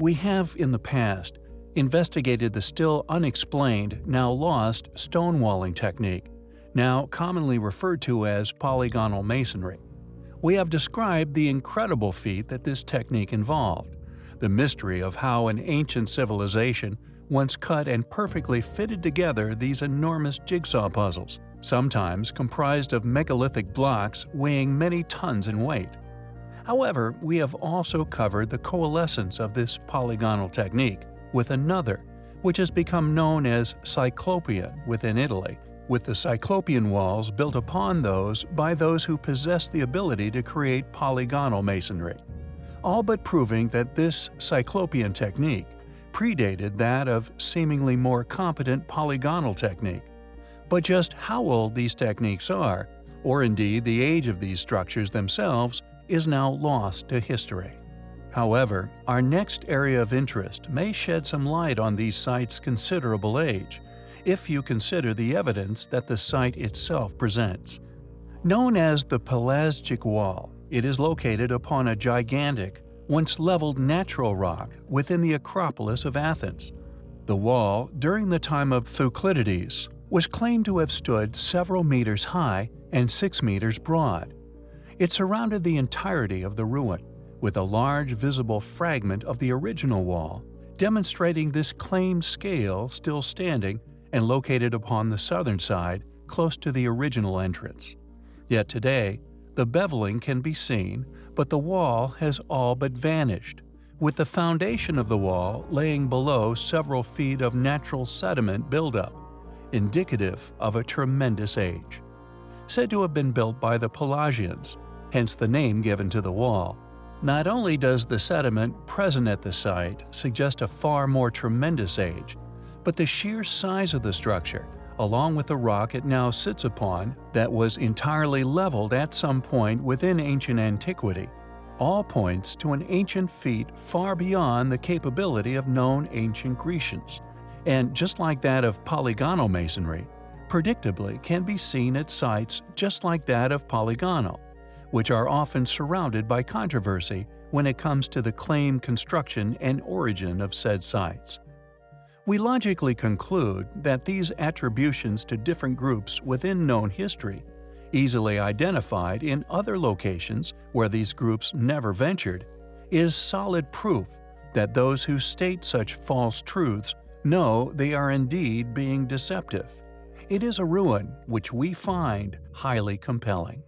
We have, in the past, investigated the still unexplained, now lost, stonewalling technique, now commonly referred to as polygonal masonry. We have described the incredible feat that this technique involved, the mystery of how an ancient civilization once cut and perfectly fitted together these enormous jigsaw puzzles, sometimes comprised of megalithic blocks weighing many tons in weight. However, we have also covered the coalescence of this polygonal technique with another, which has become known as Cyclopean within Italy, with the Cyclopean walls built upon those by those who possess the ability to create polygonal masonry, all but proving that this Cyclopean technique predated that of seemingly more competent polygonal technique. But just how old these techniques are, or indeed the age of these structures themselves, is now lost to history. However, our next area of interest may shed some light on these sites' considerable age, if you consider the evidence that the site itself presents. Known as the Pelasgic Wall, it is located upon a gigantic, once leveled natural rock within the Acropolis of Athens. The wall, during the time of Thucydides, was claimed to have stood several meters high and 6 meters broad. It surrounded the entirety of the ruin, with a large visible fragment of the original wall, demonstrating this claimed scale still standing and located upon the southern side close to the original entrance. Yet today, the beveling can be seen, but the wall has all but vanished, with the foundation of the wall laying below several feet of natural sediment buildup, indicative of a tremendous age. Said to have been built by the Pelasgians, hence the name given to the wall. Not only does the sediment present at the site suggest a far more tremendous age, but the sheer size of the structure, along with the rock it now sits upon that was entirely leveled at some point within ancient antiquity, all points to an ancient feat far beyond the capability of known ancient Grecians, and just like that of polygonal masonry, predictably can be seen at sites just like that of polygonal, which are often surrounded by controversy when it comes to the claim, construction and origin of said sites. We logically conclude that these attributions to different groups within known history, easily identified in other locations where these groups never ventured, is solid proof that those who state such false truths know they are indeed being deceptive. It is a ruin which we find highly compelling.